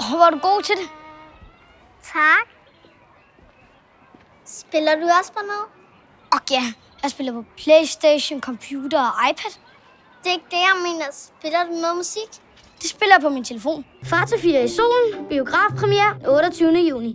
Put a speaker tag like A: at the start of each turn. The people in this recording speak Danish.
A: Åh, hvor du god til det.
B: Tak. Spiller du også på noget?
A: Og ja, jeg spiller på Playstation, computer og iPad.
B: Det er ikke det, jeg mener. Spiller du noget musik?
A: Det spiller jeg på min telefon.
C: Far til 4 i solen. Biografpremiere 28. juni.